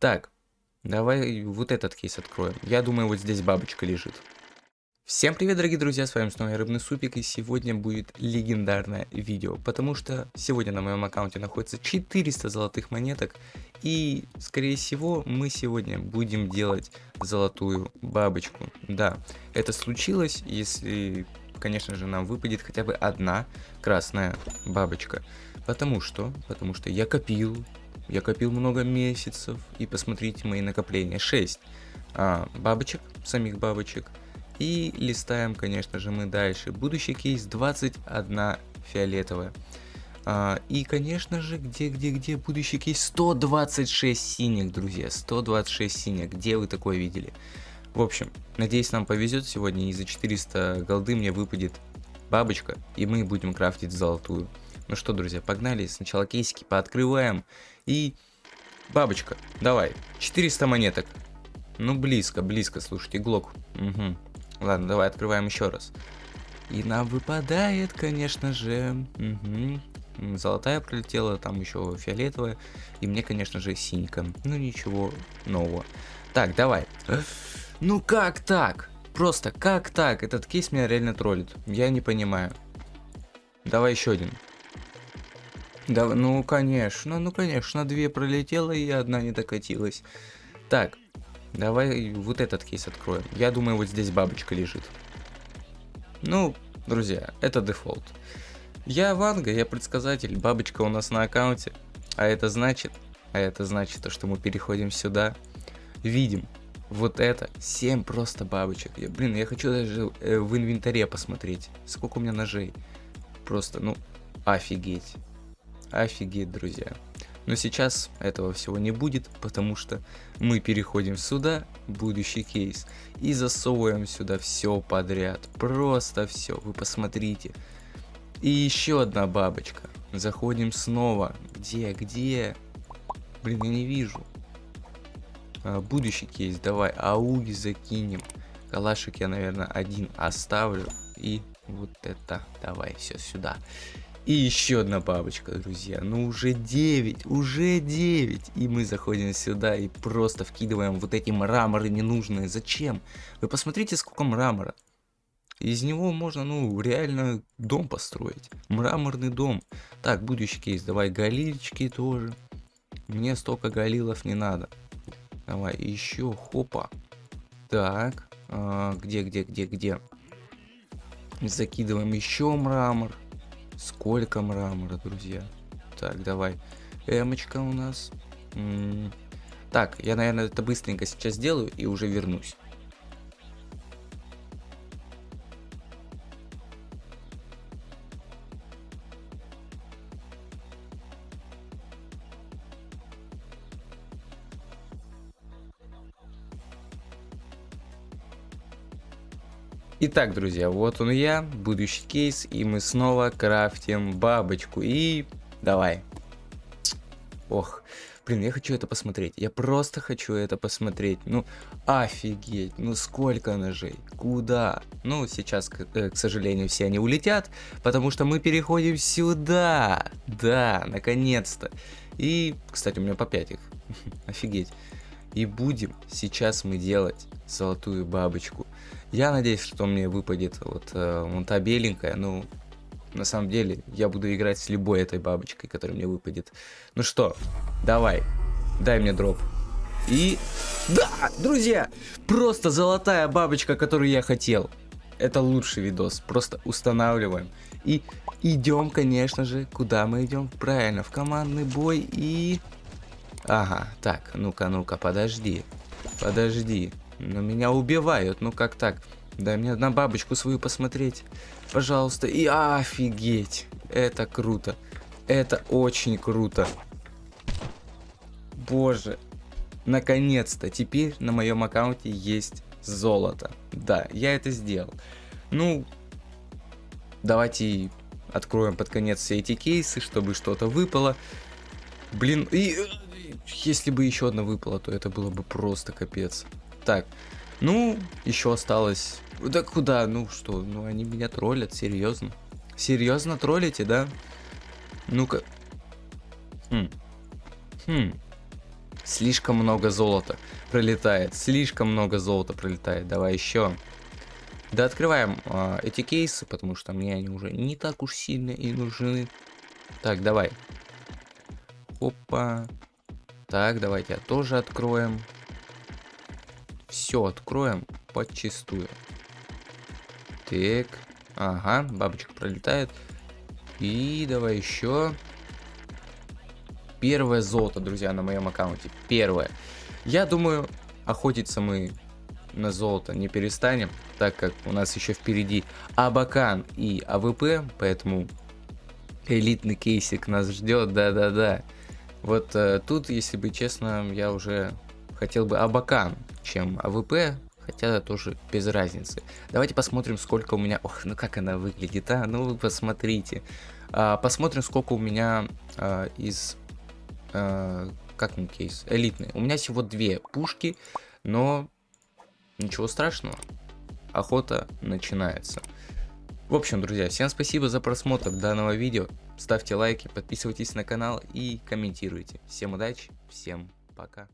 Так, давай вот этот кейс откроем. Я думаю, вот здесь бабочка лежит. Всем привет, дорогие друзья, с вами снова Рыбный Супик, и сегодня будет легендарное видео, потому что сегодня на моем аккаунте находится 400 золотых монеток, и, скорее всего, мы сегодня будем делать золотую бабочку. Да, это случилось, если, конечно же, нам выпадет хотя бы одна красная бабочка. Потому что, потому что я копил, я копил много месяцев, и посмотрите мои накопления, 6 а, бабочек, самих бабочек, и листаем, конечно же, мы дальше. Будущий кейс 21 фиолетовая. А, и, конечно же, где, где, где будущий кейс 126 синих, друзья. 126 синих. Где вы такое видели? В общем, надеюсь, нам повезет сегодня. И за 400 голды мне выпадет бабочка. И мы будем крафтить золотую. Ну что, друзья, погнали. Сначала кейсики пооткрываем. И бабочка, давай. 400 монеток. Ну, близко, близко, слушайте, глок. Угу. Ладно, давай открываем еще раз. И нам выпадает, конечно же, угу. золотая пролетела, там еще фиолетовая, и мне, конечно же, синька. Ну ничего нового. Так, давай. Ну как так? Просто как так? Этот кейс меня реально троллит. Я не понимаю. Давай еще один. Да, ну конечно, ну конечно, две пролетело и одна не докатилась. Так, Давай вот этот кейс откроем. Я думаю, вот здесь бабочка лежит. Ну, друзья, это дефолт. Я Ванга, я предсказатель, бабочка у нас на аккаунте. А это значит, а это значит, что мы переходим сюда, видим вот это, 7 просто бабочек. Я, блин, я хочу даже э, в инвентаре посмотреть, сколько у меня ножей. Просто, ну, офигеть. Офигеть, друзья. Но сейчас этого всего не будет, потому что мы переходим сюда, будущий кейс, и засовываем сюда все подряд. Просто все, вы посмотрите. И еще одна бабочка. Заходим снова. Где, где? Блин, я не вижу. А, будущий кейс, давай, ауги закинем. Калашик я, наверное, один оставлю. И вот это, давай, все сюда. И еще одна бабочка, друзья. Ну уже 9, уже 9. И мы заходим сюда и просто вкидываем вот эти мраморы ненужные. Зачем? Вы посмотрите, сколько мрамора. Из него можно, ну, реально дом построить. Мраморный дом. Так, будущий кейс. Давай галильчики тоже. Мне столько галилов не надо. Давай, еще, хопа. Так, а, где, где, где, где? Закидываем еще мрамор. Сколько мрамора, друзья. Так, давай. Эмочка у нас. М -м так, я, наверное, это быстренько сейчас сделаю и уже вернусь. Итак, друзья, вот он я, будущий кейс, и мы снова крафтим бабочку. И давай. Ох, блин, я хочу это посмотреть. Я просто хочу это посмотреть. Ну, офигеть, ну сколько ножей, куда? Ну, сейчас, к, э, к сожалению, все они улетят, потому что мы переходим сюда. Да, наконец-то. И, кстати, у меня по 5 их. Офигеть. И будем сейчас мы делать золотую бабочку. Я надеюсь, что мне выпадет вот, э, вот та беленькая, ну, на самом деле, я буду играть с любой этой бабочкой, которая мне выпадет. Ну что, давай, дай мне дроп. И... Да, друзья, просто золотая бабочка, которую я хотел. Это лучший видос, просто устанавливаем. И идем, конечно же, куда мы идем? Правильно, в командный бой и... Ага, так, ну-ка, ну-ка, подожди. Подожди. Но меня убивают, ну как так? Дай мне на бабочку свою посмотреть. Пожалуйста. И офигеть. Это круто. Это очень круто. Боже. Наконец-то. Теперь на моем аккаунте есть золото. Да, я это сделал. Ну, давайте откроем под конец все эти кейсы, чтобы что-то выпало. Блин, и если бы еще одна выпала, то это было бы просто капец. Так, ну, еще осталось... Да куда? Ну что, ну они меня троллят, серьезно. Серьезно троллите, да? Ну-ка. Хм. Хм. Слишком много золота пролетает. Слишком много золота пролетает. Давай еще. Да открываем э, эти кейсы, потому что мне они уже не так уж сильно и нужны. Так, давай. Опа. Так, давайте тоже откроем. Все откроем подчистую. Так. Ага, бабочка пролетает. И давай еще. Первое золото, друзья, на моем аккаунте. Первое. Я думаю, охотиться мы на золото не перестанем, так как у нас еще впереди Абакан и АВП, поэтому элитный кейсик нас ждет, да-да-да. Вот э, тут, если быть честно, я уже хотел бы Абакан, чем АВП, хотя тоже без разницы. Давайте посмотрим, сколько у меня... Ох, ну как она выглядит, а? Ну вы посмотрите. А, посмотрим, сколько у меня а, из... А, как он кейс? Элитный. У меня всего две пушки, но ничего страшного. Охота начинается. В общем, друзья, всем спасибо за просмотр данного видео. Ставьте лайки, подписывайтесь на канал и комментируйте. Всем удачи, всем пока.